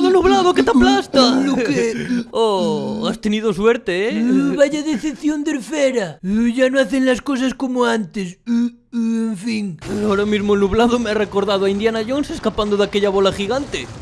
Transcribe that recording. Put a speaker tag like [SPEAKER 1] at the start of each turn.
[SPEAKER 1] nublado, nublado, que te aplasta. Oh, has tenido suerte, ¿eh?
[SPEAKER 2] Uh, vaya decepción de Fera. Uh, ya no hacen las cosas como antes. Uh, en fin.
[SPEAKER 1] Ahora mismo el nublado me ha recordado a Indiana Jones escapando de aquella bola gigante.